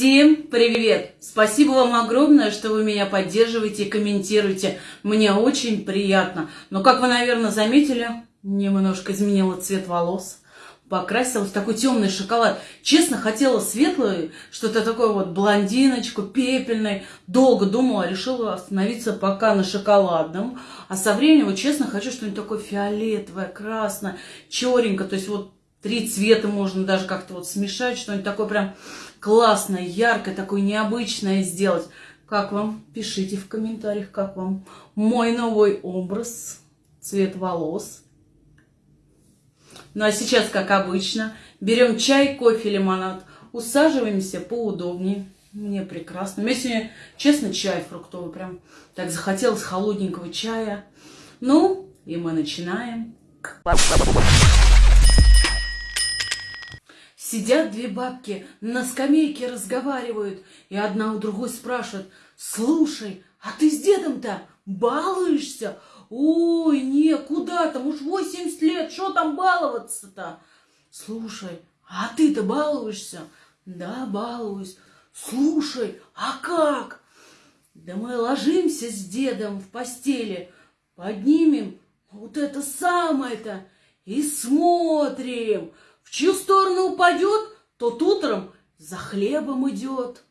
Всем привет! Спасибо вам огромное, что вы меня поддерживаете и комментируете. Мне очень приятно. Но, как вы, наверное, заметили, немножко изменила цвет волос. Покрасилась в такой темный шоколад. Честно, хотела светлый, что-то такое вот блондиночку, пепельной. Долго думала, решила остановиться пока на шоколадном. А со временем, вот честно, хочу что-нибудь такое фиолетовое, красное, черненькое. То есть вот три цвета можно даже как-то вот смешать, что-нибудь такое прям классное, яркое, такое необычное сделать. Как вам? Пишите в комментариях, как вам мой новый образ, цвет волос. Ну а сейчас, как обычно, берем чай, кофе, лимонад, усаживаемся поудобнее. Мне прекрасно. Мне сегодня, честно, чай фруктовый. Прям так захотелось холодненького чая. Ну, и мы начинаем. Сидят две бабки, на скамейке разговаривают, и одна у другой спрашивает, «Слушай, а ты с дедом-то балуешься?» «Ой, не, куда там, уж 80 лет, что там баловаться-то?» «Слушай, а ты-то балуешься?» «Да, балуюсь». «Слушай, а как?» «Да мы ложимся с дедом в постели, поднимем вот это самое-то и смотрим» в чью сторону упадет, тот утром за хлебом идет.